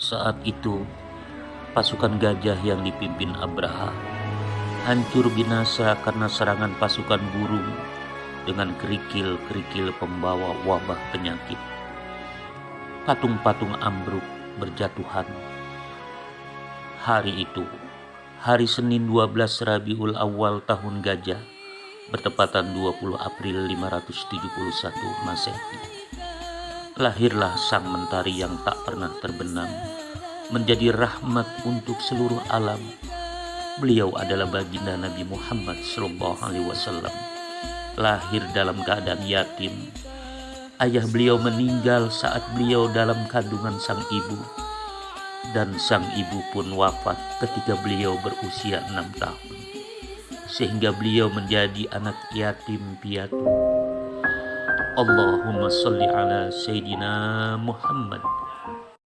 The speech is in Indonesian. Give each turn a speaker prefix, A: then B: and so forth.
A: Saat itu, pasukan gajah yang dipimpin Abraha hancur binasa karena serangan pasukan burung dengan kerikil-kerikil pembawa wabah penyakit. Patung-patung ambruk berjatuhan. Hari itu, hari Senin 12 Rabiul Awal tahun gajah, bertepatan 20 April 571 Masehi. Lahirlah sang mentari yang tak pernah terbenam, menjadi rahmat untuk seluruh alam. Beliau adalah baginda Nabi Muhammad Wasallam. Lahir dalam keadaan yatim. Ayah beliau meninggal saat beliau dalam kandungan sang ibu dan sang ibu pun wafat ketika beliau berusia enam tahun sehingga beliau menjadi anak yatim piatu اللهم صل على سيدنا محمد.